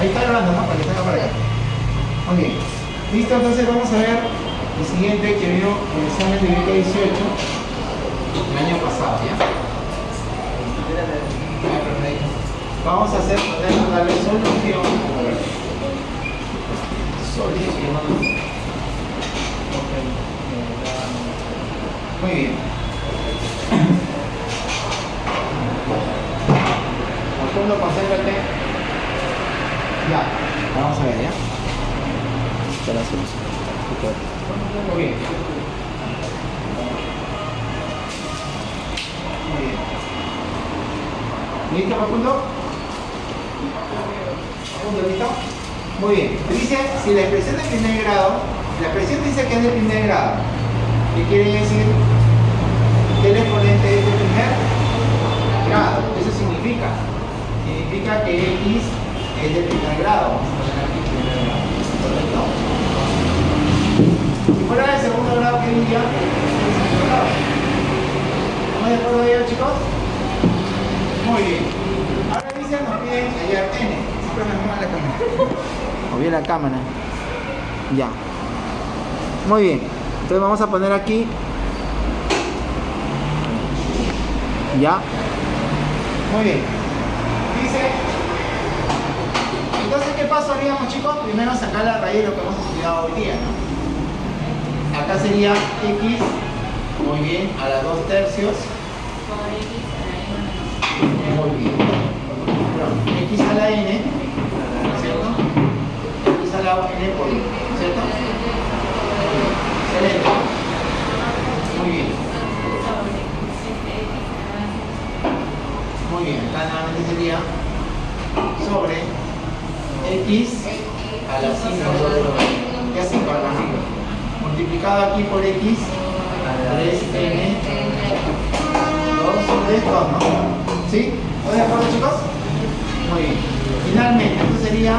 Ahí está grabando, ¿no? Para que salga para acá. Muy bien. Listo, entonces vamos a ver el siguiente que vio el examen de BK 18 el año pasado, ¿ya? Vamos a hacer poner darle solución. Solución. Muy bien. Segundo, concéntrate. Vamos a ver, ¿ya? Muy bien. Muy bien. ¿Listo, Facundo? Facundo, ¿listo? Muy bien. Dice, si la expresión de primer grado, la expresión dice que es de primer grado, ¿qué quiere decir? Que el exponente es de primer grado. Eso significa. Significa que X es de primer grado. Vamos a poner aquí primer grado. ¿Correcto? Si fuera de segundo grado, ¿qué diría? ¿Estamos de acuerdo ahí, chicos? Muy bien. Ahora dice, nos piden hallar n. Siempre me mueve la cámara. Moví la cámara. Ya. Muy bien. Entonces vamos a poner aquí. Ya. Muy bien. Dice. Entonces, ¿qué paso haríamos, chicos? Primero sacar la raíz de lo que hemos estudiado hoy día, ¿no? Acá sería x, muy bien, a la 2 tercios. Muy bien. X a la n, ¿cierto? x a la n por 1, ¿cierto? Excelente. Muy bien. Muy bien, acá nuevamente sería sobre x a la 5 sobre 2. Ya 5 a la 5. Multiplicado aquí por x, 3n 2 sobre 2, ¿no? ¿Sí? ¿Están de acuerdo, chicos? Muy bien. Finalmente, esto sería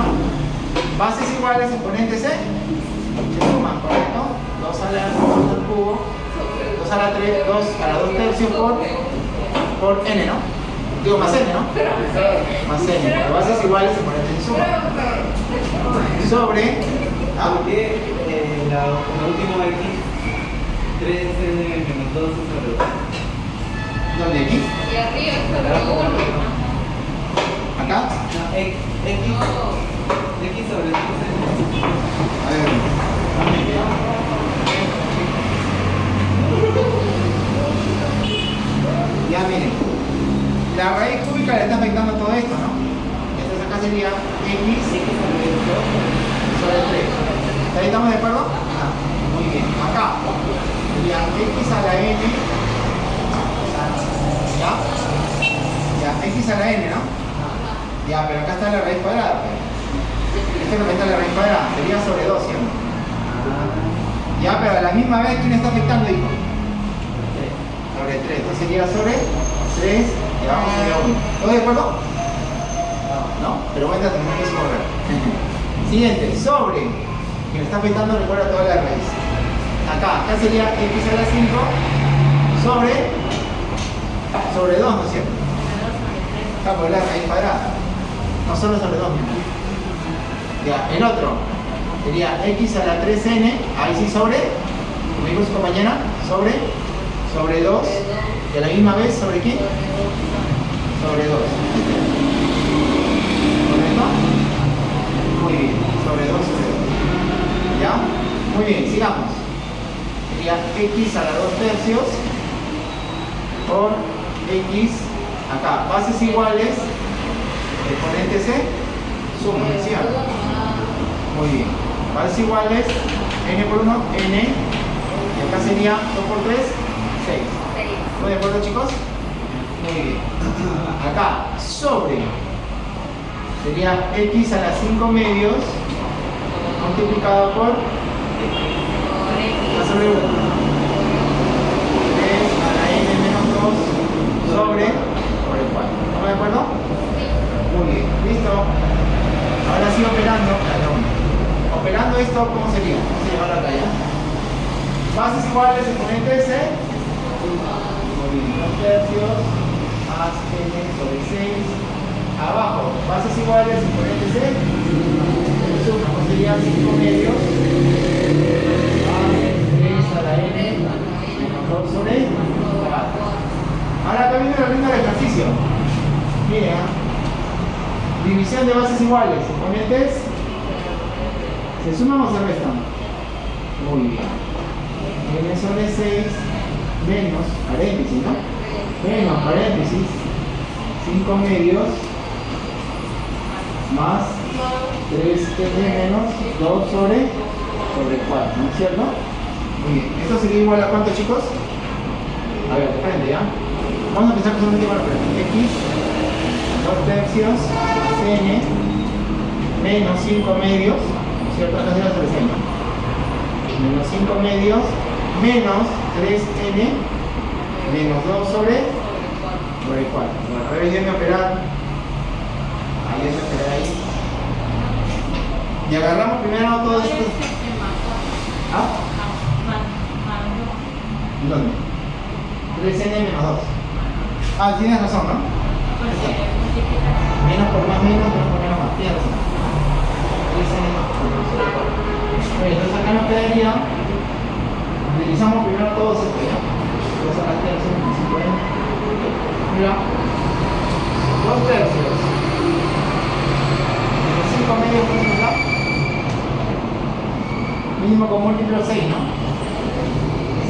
bases iguales, exponentes c, se suman, ¿correcto? 2 a la 2 al cubo, 2 a la 3, 2 a la 2 tercios por, por n, ¿no? Digo, más n, ¿no? Más n. Bases iguales, exponentes se. Sobre, ¿ah? Eh, la, la última X, 3n menos 2 sobre 2. ¿Dónde? ¿Aquí? Y arriba sobre uno. ¿Acá? No, X, X, X sobre 3n. A ver. Ya miren, la raíz cúbica le está afectando todo esto, ¿no? Entonces acá sería x sobre 3. ¿Ahí estamos de acuerdo? Ah, muy bien. Acá sería x a la n. ¿Ya? A la n, ¿no? Ya, pero acá está la raíz cuadrada. Esto representa la raíz cuadrada. Sería sobre 2 siempre. Ya, pero a la misma vez, ¿quién está afectando, hijo? Sobre 3. Entonces sería sobre 3 y vamos a 1. ¿Todos de acuerdo? No, pero cuenta tenemos que correr. Siguiente, sobre. Me está afectando, recuerda toda la raíz. Acá, acá sería x a la 5 sobre sobre 2, ¿no es cierto? Acá por raíz cuadrada. No solo sobre 2, mismo. Ya, el otro sería x a la 3n, ahí sí sobre, como dijo su compañera, sobre, sobre 2, y a la misma vez sobre qué? Sobre 2. ¿Correcto? Muy bien, sobre 2, sobre 2. ¿Ya? Muy bien, sigamos. Sería x a la 2 tercios por x, acá, bases iguales, exponente c, suma, ¿cierto? Muy bien. Bases iguales, n por 1, n, y acá sería 2 por 3, 6. ¿Están de acuerdo, chicos? Muy bien. Acá, sobre, sería x a las 5 medios, multiplicado por, a sobre 1. 3 a la n menos 2 sobre, por el 4. ¿Estamos de acuerdo? Muy bien. ¿Listo? Ahora sí operando, cada uno. Operando esto, ¿cómo sería? Vamos a llevarlo acá ya. Bases iguales, exponente C. Muy bien, 2 tercios más n sobre 6. Abajo, bases iguales, exponente C. sería 5 medios más 3 a la n menos 2 sobre 4. Ahora acá viene regla del ejercicio. Mira, división de bases iguales, exponentes ¿Se suman o se restan? Muy bien. n sobre 6 menos paréntesis, ¿no? Menos paréntesis 5 medios más 3n menos 2 sobre, sobre 4, ¿no es cierto? Muy bien. ¿Esto sería igual a cuánto, chicos? A ver, frente, ¿ya? Vamos a empezar con un último frente. x 2 tercios más n menos 5 medios, ¿no es cierto? Acá se las presenta. Menos 5 medios menos 3n menos 2 sobre, 4. Bueno, a ver, déjenme operar. Ahí déjenme operar ahí. Y agarramos primero todo esto. ¿Ah? ¿Dónde? 3n menos 2. Ah, tienes razón, ¿no? Menos por más menos, menos por menos más. Tienes razón. 3n más 2. Entonces acá nos quedaría. Utilizamos primero Mira. 2 tercios. Menos 5 medios, ¿cuánto nos da? Mínimo con múltiplo 6, ¿no?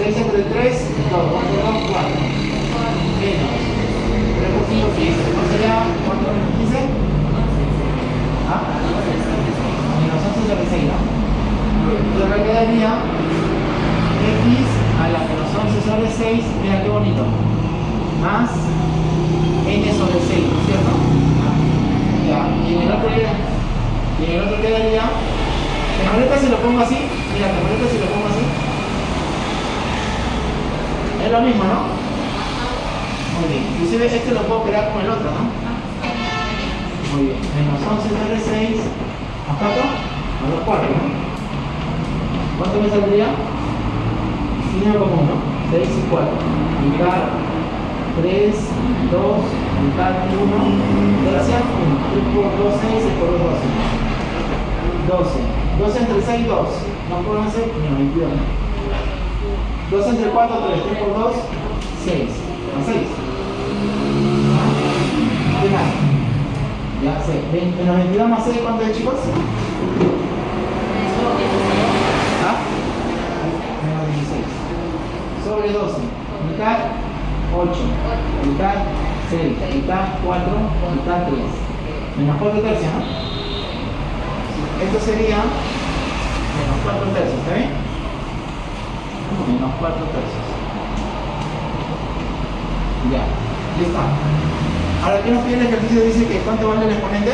6 entre 3, 2, 2 por 2, 4. Menos 3 por 5, 15. ¿No sería cuánto menos 15? ¿Ah? Menos 11 sobre 6, ¿no? Entonces acá quedaría x a la menos 11 sobre 6, mira qué bonito, más n sobre 6, ¿cierto? Ya, y en el otro, y en el otro quedaría, mejor esta si lo pongo así, mira, mejor esta si lo pongo así, es lo mismo, ¿no? Muy bien, inclusive este lo puedo operar con el otro, ¿no? Muy bien, menos 11 sobre 6, ¿más 4? Más 2 4, ¿no? ¿Cuánto me saldría? 5 como 1, 6 y 4. Mitad 3, 2, mitad 1, tercia 1. 3 por 2, 6, 6 por 2, 12. 12. 12 entre 6, 2. ¿No puedo hacer? No, 21. 2 entre 4, 3. 3 por 2, 6. Más 6. ¿Qué más? Ya, 6. Menos 22 más 6, ¿cuánto es, chicos? ¿Ah? Menos 16. Sobre 12. Mitad 8. Mitad 6. Mitad 4. Mitad 3. Menos 4 tercios, ¿no? Esto sería menos 4 tercios, ¿está bien? Menos 4 tercios. Ya, ya está. Ahora, ¿qué nos pide el ejercicio? Dice que ¿cuánto vale el exponente?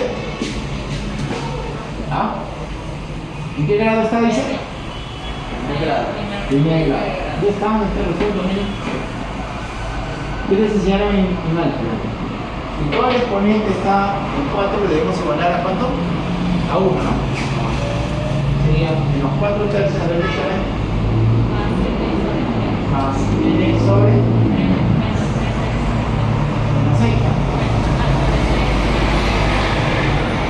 ¿Ah? ¿En qué grado está, dice? Primer grado. Primer grado. Ya estamos en este resuelto, miren. Yo les enseñaron en, en álgebra. Si todo el exponente está en 4, le debemos igualar a cuánto? A 1, ¿no? Sería menos 4 tercios a la derecha más n sobre menos 6.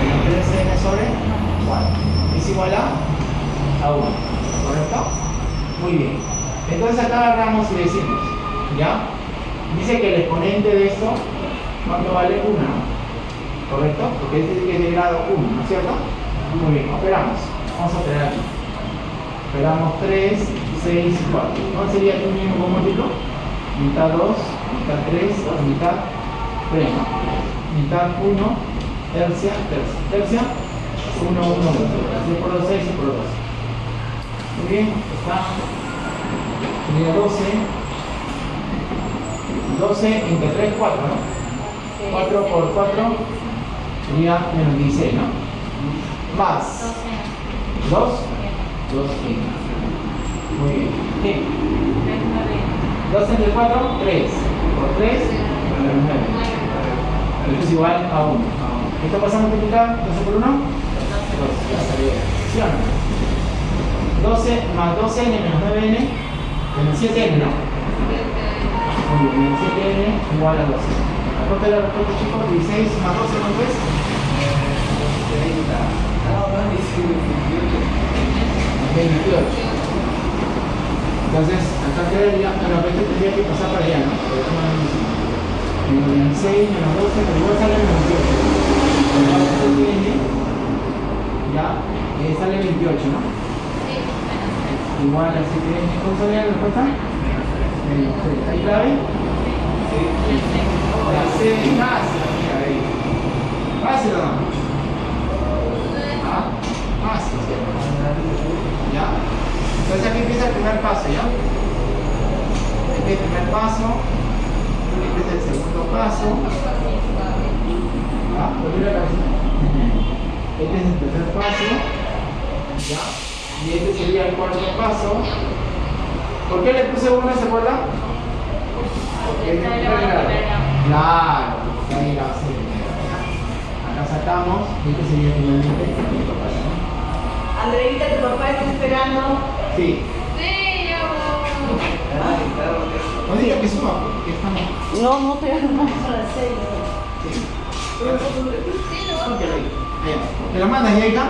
Menos 3n sobre 4. Es igual a, a 1. ¿Correcto? Muy bien. Entonces acá agarramos y decimos, ¿ya? Dice que el exponente de esto, ¿cuánto vale? 1. ¿Correcto? Porque este dice que es de grado 1, ¿no es cierto? Muy bien, operamos. Vamos a operar aquí. Operamos 3, 6 y 4. ¿Cuál sería tu mínimo múltiplo? Mitad 2, mitad 3, mitad 3. Mitad 1, tercia, tercia. Tercia, 1, 1, 1. 6 por 2, 6 y por 2. Muy bien, está. Sería 12. 12 entre 3, 4, ¿no? 4 por 4 sería menos 16, ¿no? Más 2, 2 Muy bien. ¿Qué? 2 entre 4, 3. Por 3, menos 9. Esto es igual a 1. ¿Esto pasa a multiplicar? 12 por 1? 2. Ya salió. ¿Sí o no? 12 más 12n menos 9n menos 7n, ¿no? Muy bien, menos 7n igual a 12. ¿Cuánto es la respuesta, chicos? 16 más 12, ¿cuánto es? 30. No, no, 16. 28. Entonces, acá quedaría, bueno, pero este tendría que pasar para allá, ¿no? Menos 6, menos 12, pero igual sale menos 28. Igual este tiene, ya, eh, sale 28, ¿no? Igual así que, ¿cómo sale la respuesta? Menos 3. ¿Hay clave? La C, fácil, mira ahí. Fácil no? ¿Ya? Entonces aquí empieza el primer paso, ¿ya? Este es el primer paso, este es el segundo paso, ¿ya? Este es el tercer paso, ¿ya? Y este sería el cuarto paso. ¿Por qué le puse uno, se acuerda? Porque es de primer grado. Claro, porque ahí la base. Acá sacamos, y este sería finalmente el cuarto paso. Andreita, tu papá está esperando. Sí. Sí, yo. No diga que suba, porque estamos... No, no te hagas más a las seis. Sí. Sí, lo. ¿Me la mandas, Yaika?